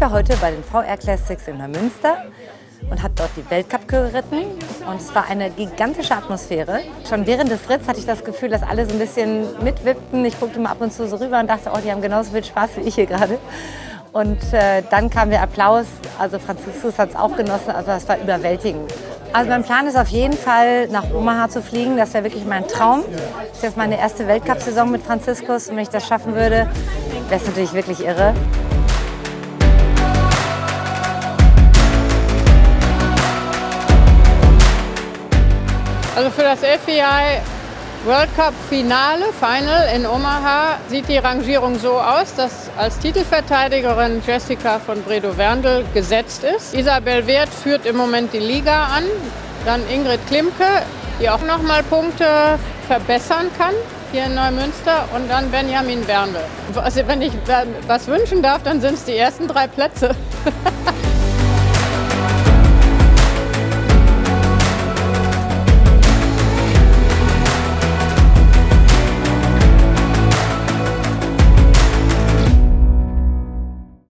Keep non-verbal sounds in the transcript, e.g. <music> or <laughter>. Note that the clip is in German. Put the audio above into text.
heute bei den VR Classics in Neumünster und habe dort die Weltcup geritten. Und es war eine gigantische Atmosphäre. Schon während des Ritts hatte ich das Gefühl, dass alle so ein bisschen mitwippten. Ich guckte mal ab und zu so rüber und dachte, oh, die haben genauso viel Spaß wie ich hier gerade. Und äh, dann kam der Applaus. Also Franziskus hat es auch genossen, also das war überwältigend. Also mein Plan ist auf jeden Fall nach Omaha zu fliegen. Das wäre wirklich mein Traum. Das ist jetzt meine erste Weltcup-Saison mit Franziskus. Und wenn ich das schaffen würde, wäre es natürlich wirklich irre. Also für das FEI World Cup Finale, Final in Omaha, sieht die Rangierung so aus, dass als Titelverteidigerin Jessica von Bredow-Werndl gesetzt ist. Isabel Wert führt im Moment die Liga an. Dann Ingrid Klimke, die auch noch mal Punkte verbessern kann hier in Neumünster. Und dann Benjamin Werndl. Also wenn ich was wünschen darf, dann sind es die ersten drei Plätze. <laughs>